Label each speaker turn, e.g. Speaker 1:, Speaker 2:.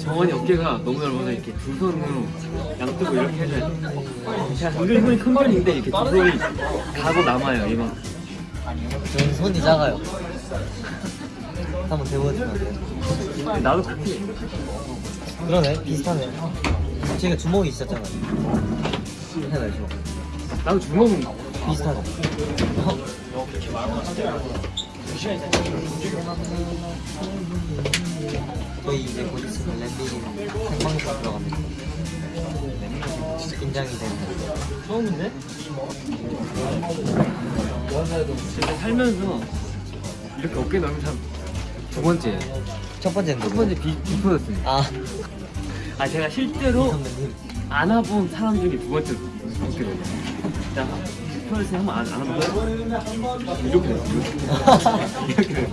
Speaker 1: 정원이 어깨가 너무 넓어서 이렇게 두 손으로 양쪽으로 이렇게 해줘야 돼. 은근히 손이 큰 편인데 이렇게 두 손이 가고 남아요 이만.
Speaker 2: 저는 손이 작아요. 한번 대보여주면 안 돼요?
Speaker 1: 나도 그렇게.
Speaker 2: 그러네 비슷하네. 제가 주먹이 있었잖아요. 해봐요 주먹.
Speaker 1: 나도 주먹은
Speaker 2: 비슷하네. 어? 저희 이제 곧 있으면 랜딩 생방송 들어갑니다. 긴장이 되는.
Speaker 1: 처음인데? 진짜 살면서 이렇게 어깨 넓은 사람 두 번째예요.
Speaker 2: 첫 번째는
Speaker 1: 첫? 번째 비, 비퍼였습니다.
Speaker 2: 아
Speaker 1: 아 제가 실제로. 안아본 사람 중에 두 번째 어깨 넓어요. 자, 비퍼였으니 한번 안, 안아볼까요? 이렇게 돼요. 이렇게 돼요. 이렇게 돼요.